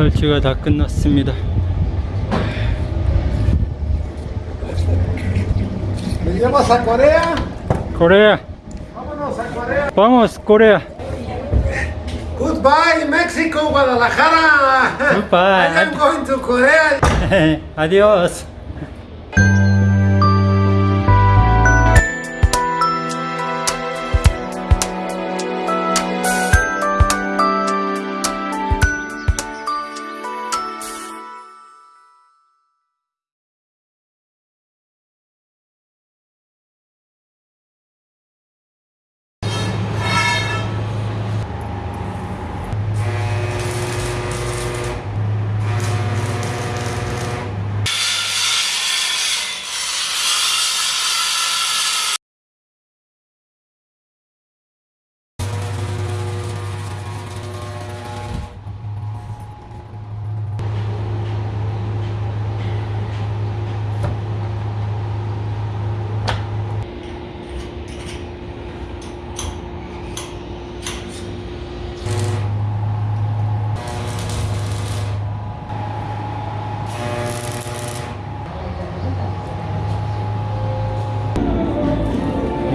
설치가 다 끝났습니다. ¿Me llevas a Corea? 코레아, Vámonos a Corea. vamos 코레아. Goodbye, Mexico, Guadalajara. Goodbye. I am going to Korea. 아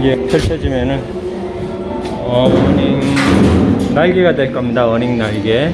이게 펼쳐지면은 어닝 날개가 될 겁니다. 어닝 날개.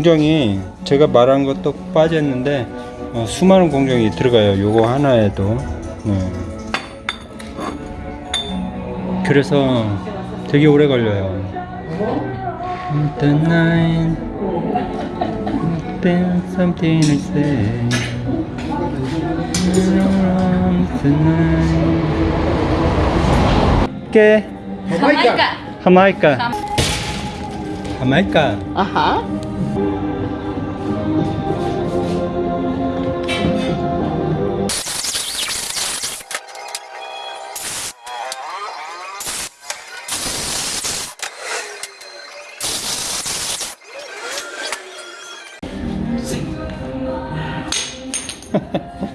공정이 제가 말한 것도 빠졌는데 어, 수많은 공정이 들어가요. 요거 하나에도. 네. 그래서 되게 오래 걸려요. The night, then something I say. Tonight. ¿Qué? Jamaica. Jamaica. Jamaica. Ajá. Made of this. 옆에서 여기다 붙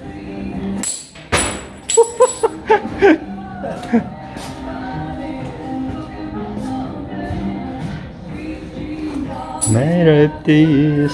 일 거예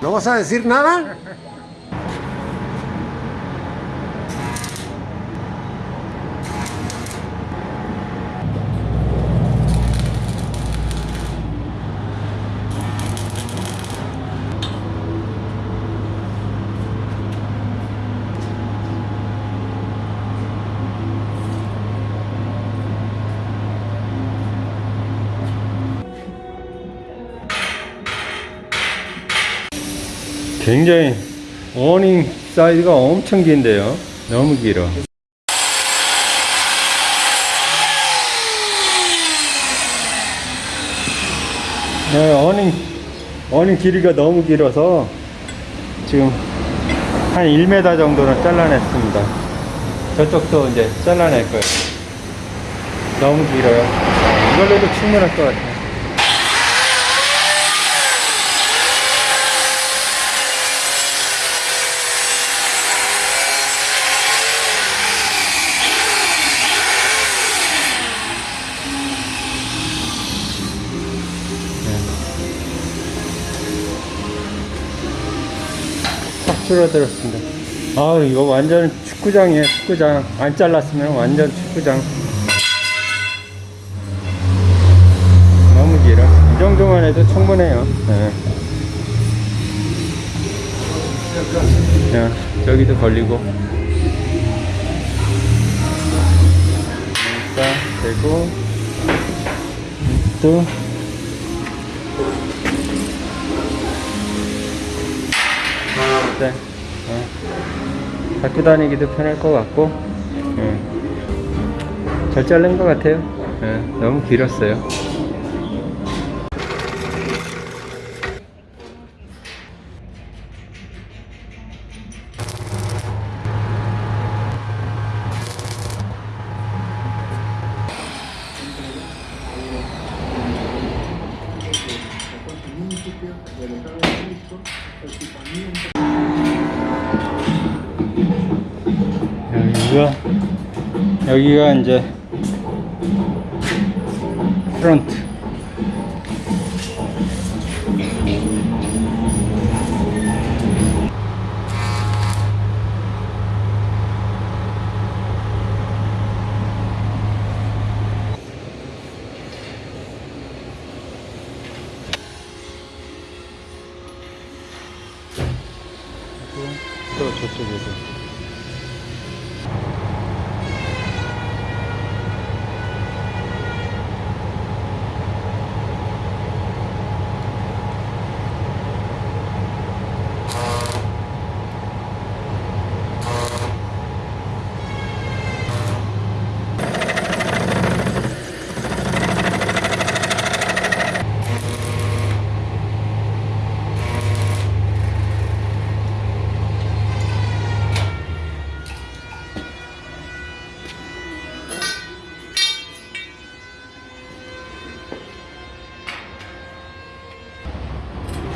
¿No vas a decir nada? 굉장히 어닝 사이즈가 엄청 긴데요. 너무 길어. 네, 어닝, 어닝 길이가 너무 길어서 지금 한 1m 정도는 잘라냈습니다. 저쪽도 이제 잘라낼 거예요. 너무 길어요. 이걸로 해도 충분할 것 같아요. 줄어들었습니다. 아 이거 완전 축구장이에요 축구장. 안 잘랐으면 완전 축구장. 너무 길어. 이 정도만 해도 충분해요. 네. 자, 저기도 걸리고. 자 되고. 또 네. 어. 갖고 다니기도 편할 것 같고, 예. 잘 자른 것 같아요. 예, 너무 길었어요. 여기가 여기가 이제 프런트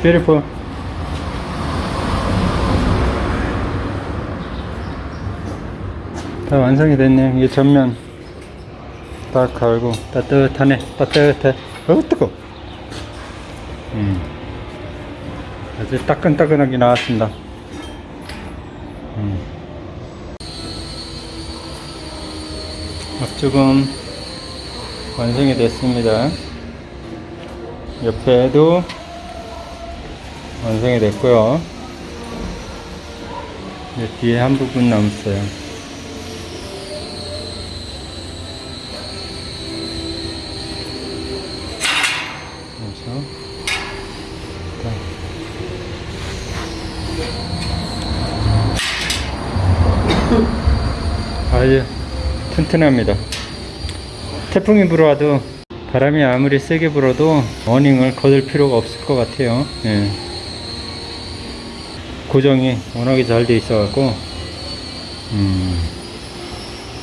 Beautiful. 다 완성이 됐네요. 이게 전면 딱 갈고 따뜻하네. 따뜻해. 어우 뜨거. 음. 아주 따끈따끈하게 나왔습니다. 음. 앞쪽은 완성이 됐습니다. 옆에도 완성이 됐고요. 이제 뒤에 한 부분 남았어요. 아주 튼튼합니다. 태풍이 불어와도 바람이 아무리 세게 불어도 어닝을 거둘 필요가 없을 것 같아요. 예. 고정이 워낙에 잘 돼 있어 갖고 음,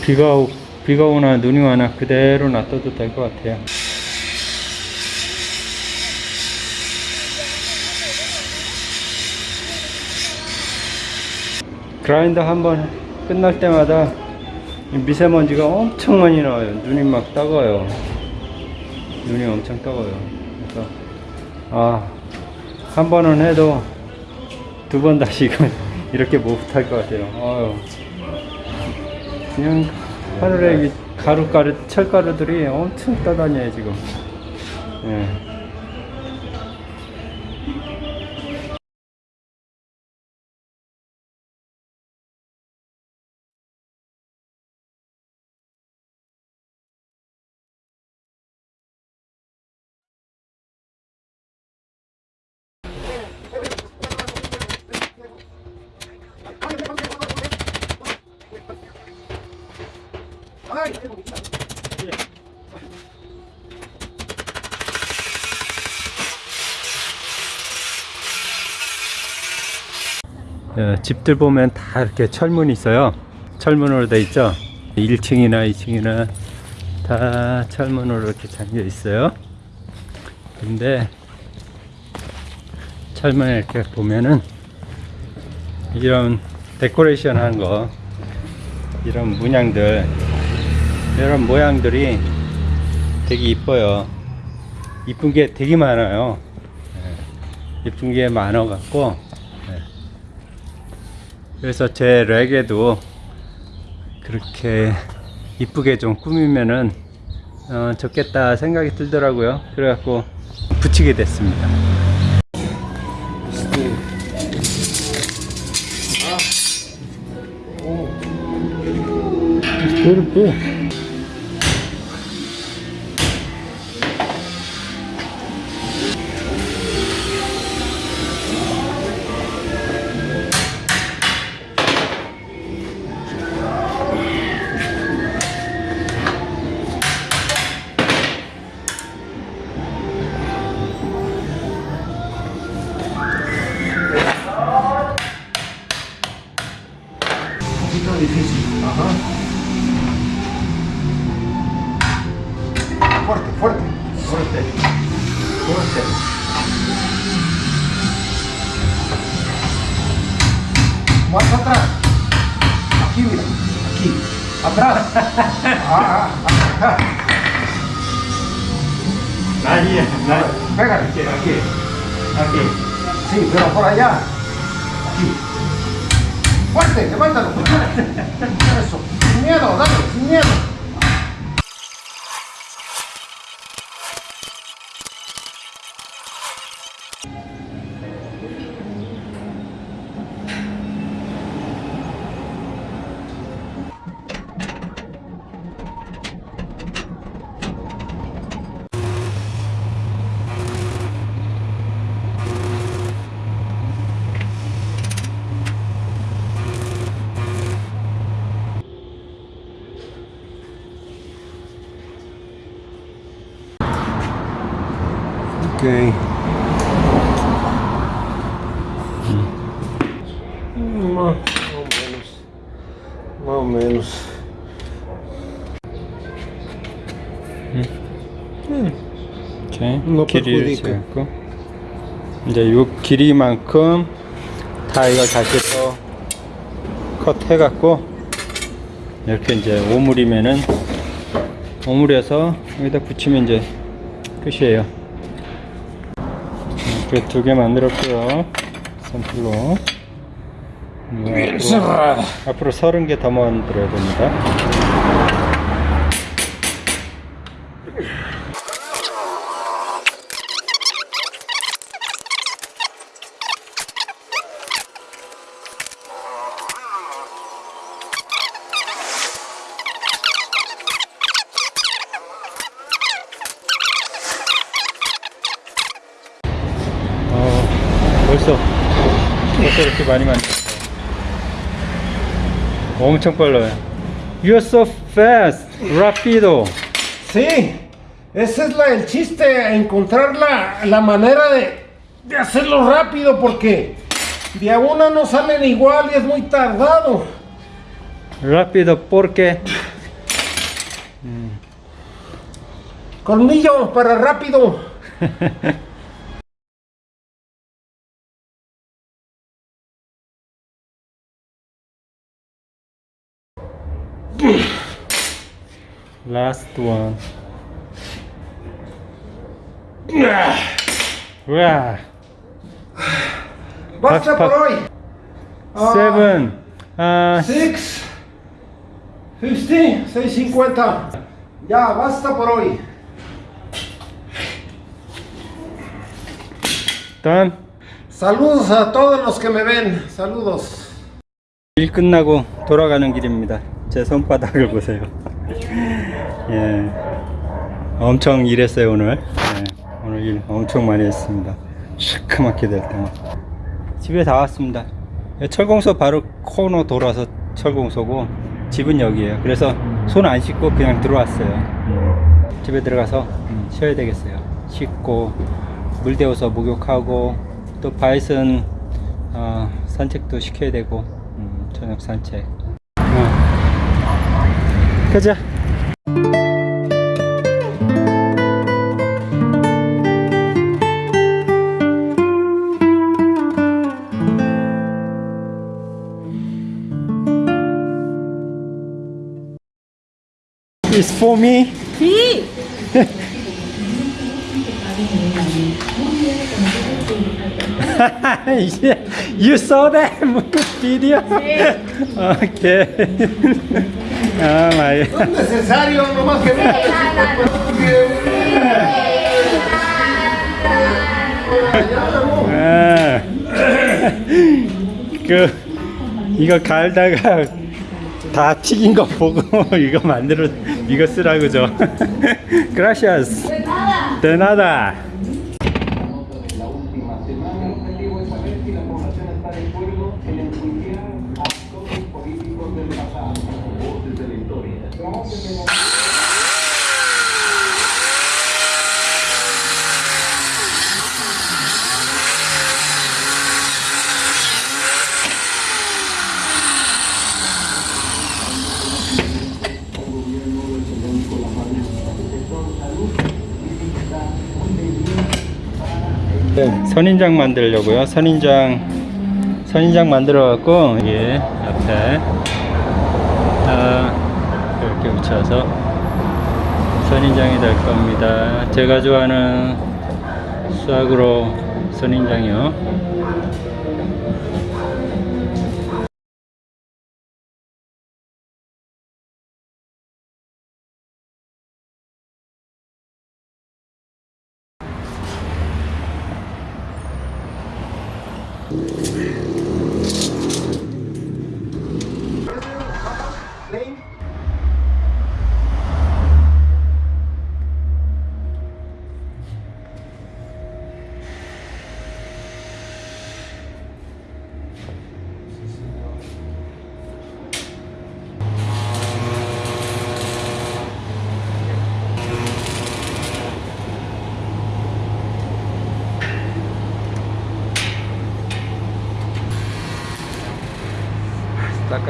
비가 오, 비가 오나 눈이 와나 그대로 놔둬도 될 것 같아요. 그라인더 한번 끝날 때마다 이 미세먼지가 엄청 많이 나와요. 눈이 막 따가워요. 눈이 엄청 따가워요. 그래서 아, 한 번은 해도 두 번 다시 이렇게 못탈것 같아요. 어휴. 그냥 하늘에 이 가루가루, 철가루들이 엄청 떠다녀요, 지금. 예. 집들 보면 다 이렇게 철문이 있어요. 철문으로 돼 있죠. 1층이나 2층이나 다 철문으로 이렇게 잠겨 있어요. 근데 철문에 이렇게 보면은 이런 데코레이션 한 거, 이런 문양들, 이런 모양들이 되게 이뻐요. 이쁜 게 되게 많아요. 예, 이쁜 게 많아 갖고 그래서 제 렉에도 그렇게 이쁘게 좀 꾸미면은 어, 좋겠다 생각이 들더라고요. 그래갖고 붙이게 됐습니다. 그렇게 Aquí. Sí, pero por allá. Aquí. Fuerte, levántalo. Eso. Sin miedo, dale, sin miedo. 길이를. 재고 이제 요 길이만큼 다 이걸 다시 또 컷해 갖고 이렇게 이제 오물이면은 오물에서 여기다 붙이면 이제 끝이에요. 이렇게 두 개 만들었고요. 샘플로. 네, 앞으로, 앞으로 서른 개 더 만들어야 됩니다. 엄청 빨라요. You're so fast, rápido. Sí, ese es la, el chiste, encontrar la, la manera de, de hacerlo rápido porque de a una no salen igual y es muy tardado. Rápido porque Colmillo para rápido. last one. 와. Basta. Ah, seven, 아, 6, 50, 650. Ya, basta por hoy. done. Saludos a todos los que me ven. Saludos. 일 끝나고 돌아가는 길입니다. 제 손바닥을 보세요. 예, 엄청 일했어요 오늘. 예, 오늘 일 엄청 많이 했습니다. 시커멓게 될 때만. 집에 다 왔습니다. 예, 철공소 바로 코너 돌아서 철공소고 집은 여기에요. 그래서 손 안 씻고 그냥 들어왔어요. 음, 집에 들어가서 음, 쉬어야 되겠어요. 씻고 물 데워서 목욕하고 또 바이슨 어, 산책도 시켜야 되고 음, 저녁 산책. 어. 가자. It's for me. you saw that video? Okay. Oh my. No es necesario, nomás que 아, 그 이거 갈다가 다 튀긴 거 보고 이거 만들어 이거 쓰라고 죠. Gracias. De nada. 네, 선인장 만들려고요. 선인장 선인장 만들어 갖고 예 옆에 아, 이렇게 붙여서 선인장이 될 겁니다. 제가 좋아하는 수학으로 선인장이요.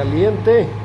Caliente.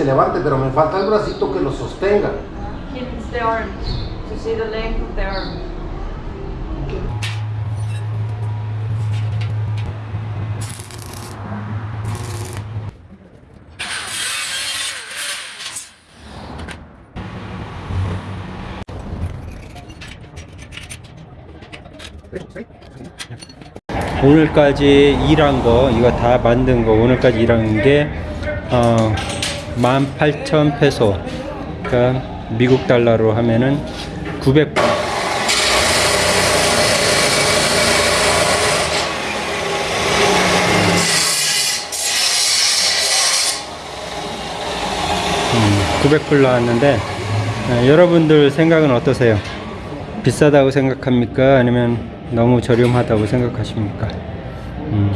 Se levante, pero me falta el bracito que lo sostenga. Keeps the arms to see the length of the arm. 오늘까지 일한 거 이거 다 만든 거 오늘까지 일한 게 어, 18,000 페소 그러니까 미국 달러로 하면은 900 900불 나왔는데 어, 여러분들 생각은 어떠세요? 비싸다고 생각합니까? 아니면 너무 저렴하다고 생각하십니까? 음,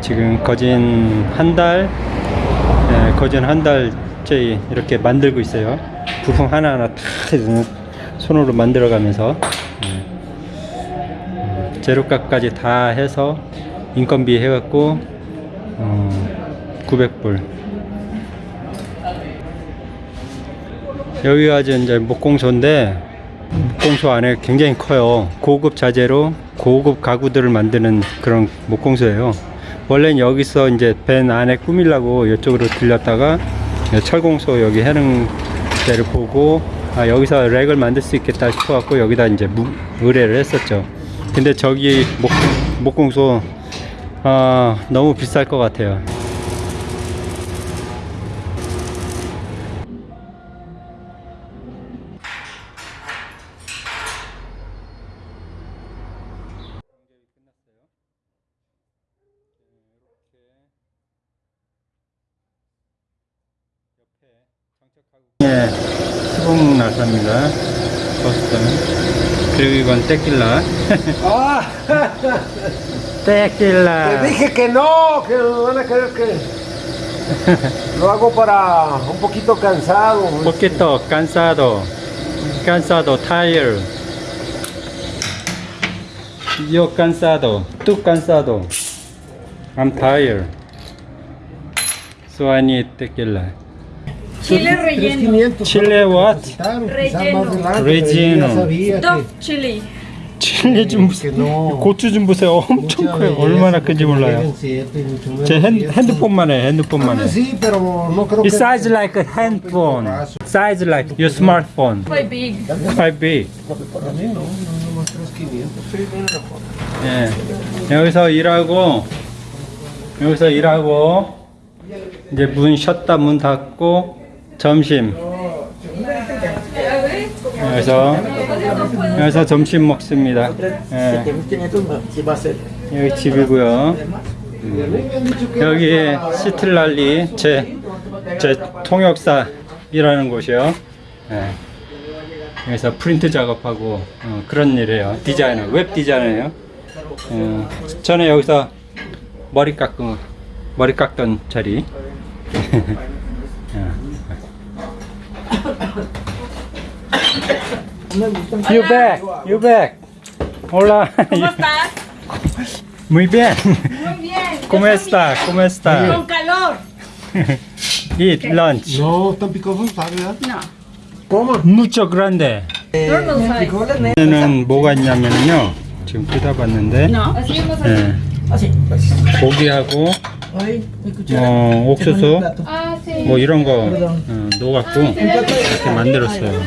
지금 거진 한 달, 예, 거진 한 달째 이렇게 만들고 있어요. 부품 하나하나 다 손으로 만들어 가면서 예. 음, 재료값까지 다 해서 인건비 해갖고 어, 900불. 여기가 이제 목공소인데 목공소 안에 굉장히 커요. 고급 자재로 고급 가구들을 만드는 그런 목공소예요. 원래는 여기서 이제 밴 안에 꾸밀라고 이쪽으로 들렸다가 철공소 여기 해는 데를 보고 아 여기서 렉을 만들 수 있겠다 싶어갖고 여기다 이제 무, 의뢰를 했었죠. 근데 저기 목, 목공소 아 너무 비쌀 것 같아요. 예, 수봉 나사입니다. 버스턴. 그리고 이건 떼낄라. ¡Ah! Te 떼낄라. dije que no, que van a creer que lo hago para un poquito cansado. poquito cansado. cansado, tired. Yo cansado. Tú cansado. I'm tired. So I need tequila. Chile relleno. 3,500. Chile what? Relleno. Relleno. que- chili. 칠리 좀. 고추 좀 보세요. 엄청 커요. 얼마나 큰지 몰라요. 제 핸. 핸드폰만 해. 핸드폰만 Ah, 해. sí, pero no creo It que size like a handphone. Size like your smartphone. Quite big. Quite big. para mí no, no, nomás 3,500. 예. 여기서 일하고 여기서 일하고 이제 문 쉬었다 문 닫고 점심 여기서 여기서 점심 먹습니다. 예. 여기 집이고요. 여기 시틀랄리 제, 제 통역사 일하는 곳이요. 예. 여기서 프린트 작업하고 어, 그런 일이에요. 디자이너, 웹 디자이너예요. 어, 저는 여기서 머리 깎고 머리 깎던 자리. 어. you back, you back. Hola. ¿Cómo estás? Muy bien. Muy bien. ¿Cómo está? ¿Cómo está? Con calor. Eat lunch. No, tan picosos, ¿sabes? verdad? No. Coma. Mucho grande. Normal size. 얘는 뭐가 있냐면요. 지금 뜯어봤는데. 예. 고기하고 뭐 옥수수 뭐 이런 거 어, 넣어갖고 이렇게 만들었어요.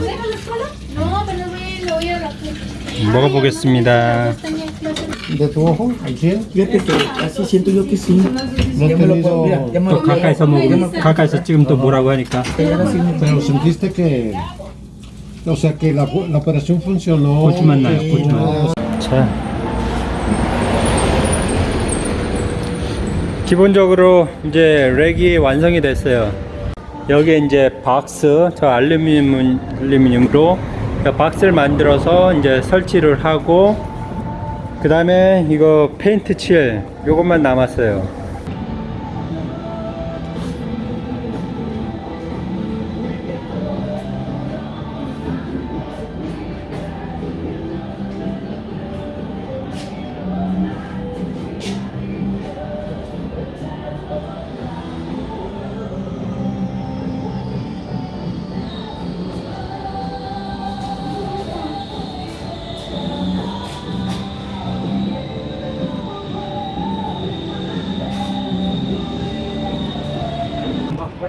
No, pero ve, lo voy a la 먹어보겠습니다. De tu ojo, al 100. Fíjate que así siento yo que sí. No he Ya me lo puedo, mira, tenido. ya me 또 lo 가까이서 먹으면 가까이서 지금 또 뭐라고 하니까 Pero sentiste que. O sea, que la, la operación funcionó. 고추만 나요. que 고추만. no- 자. 기본적으로 이제 렉이 완성이 됐어요. 여기에 이제 박스, 저 알루미늄, 알루미늄으로 박스를 만들어서 이제 설치를 하고 그 다음에 이거 페인트 칠 요것만 남았어요.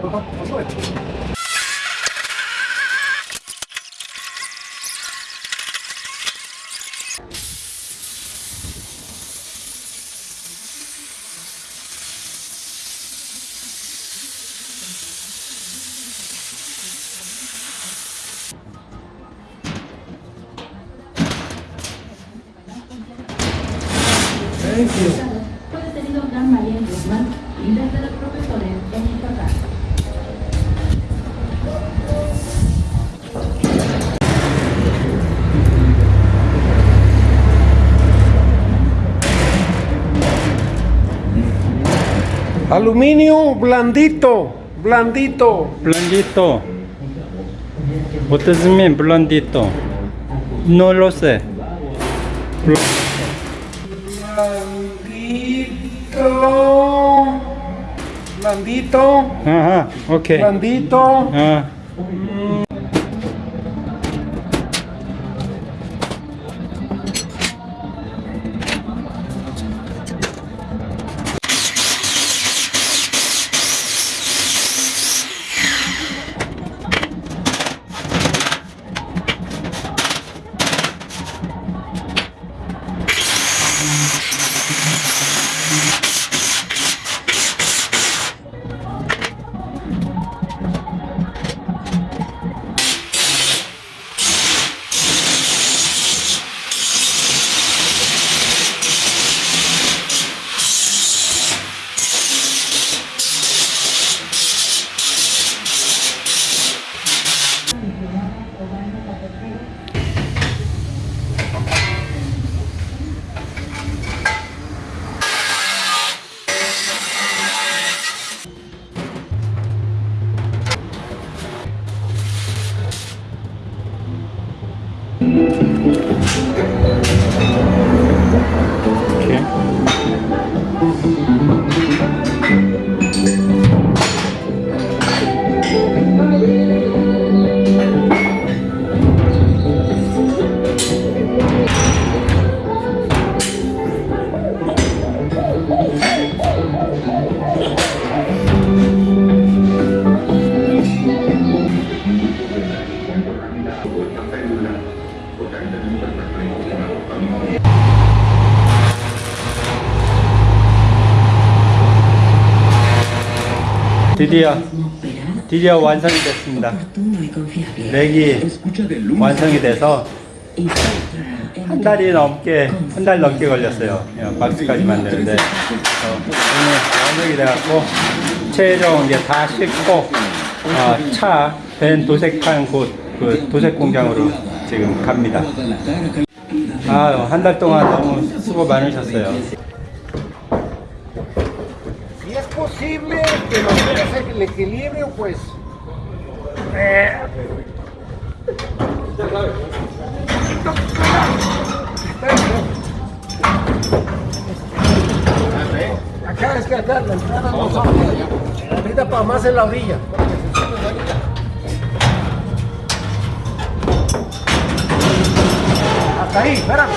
遅い。Aluminio blandito, blandito. Blandito. What does it mean, blandito? No lo sé. Blandito. Blandito. Ajá. Blandito. Ah. Mm. 드디어 완성이 됐습니다. 렉이 완성이 돼서 한 달이 넘게 한 달 넘게 걸렸어요. 예, 박스까지 만드는데 어, 오늘 완성이 돼갖고 최종 이제 다 싣고 어, 차벤 도색한 곳 그 도색 공장으로 지금 갑니다. 아한 달 동안 너무 수고 많으셨어요. Posible que mantengas el equilibrio, pues. eh, Acá es que acá la entrada no son. Ahorita para más en la orilla. Hasta ahí, espérame.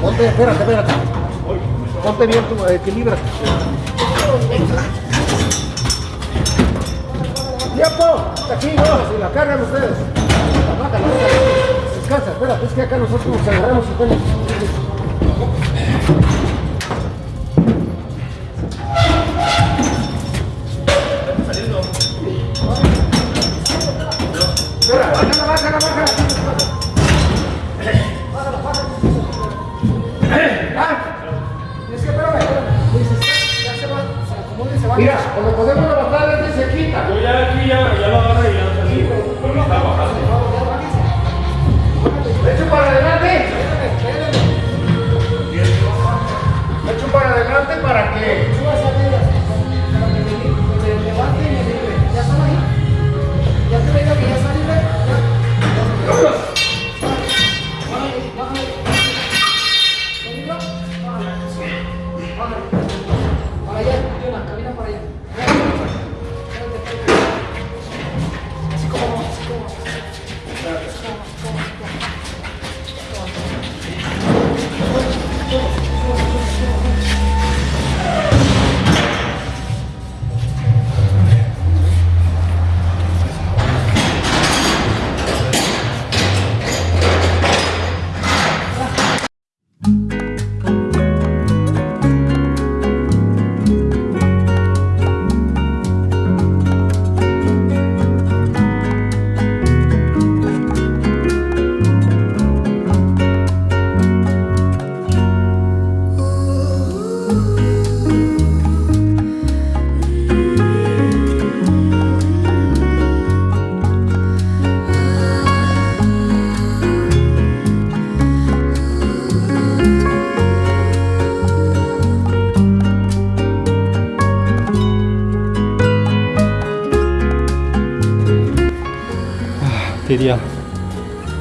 Ponte, espérate, espérate. Ponte bien tu equilibrio. ¡Tiempo! Hasta aquí, no, si la cargan ustedes. Bájala, bájala. Descansa, espérate, es que acá nosotros nos agarramos y tenemos.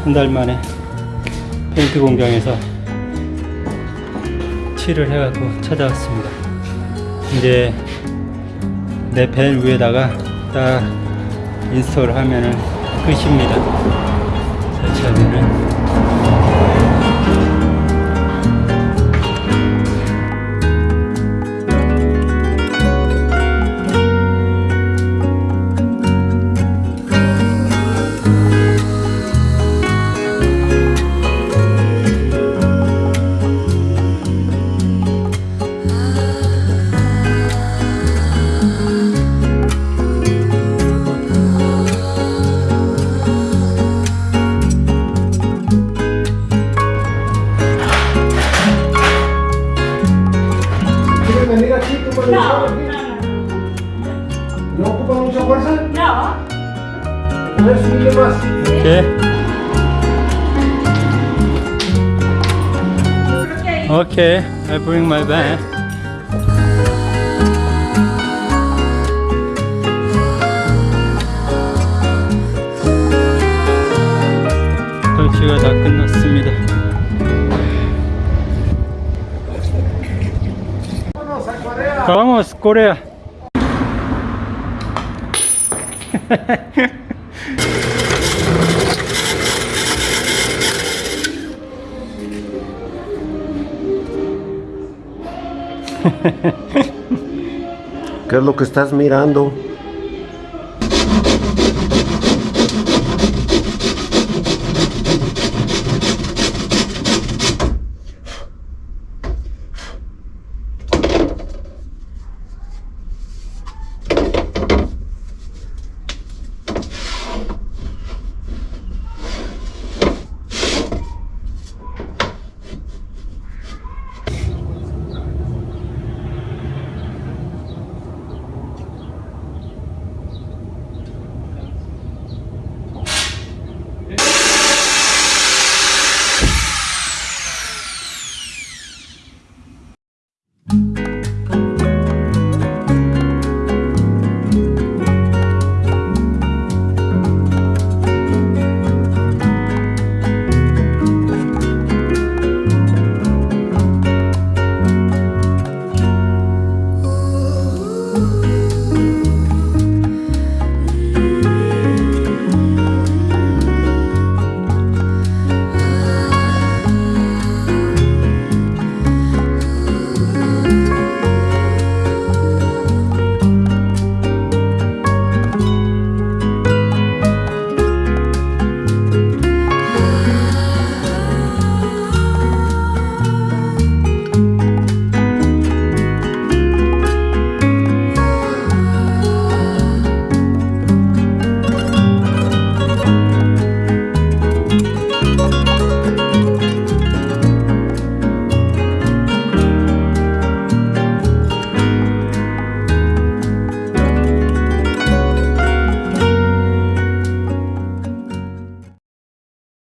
한 달 만에 페인트 공장에서 칠을 해갖고 찾아왔습니다. 이제 내 밴 위에다가 딱 install 하면은 끝입니다. 설치하면은. Vamos, Corea. ¿Qué es lo que estás mirando?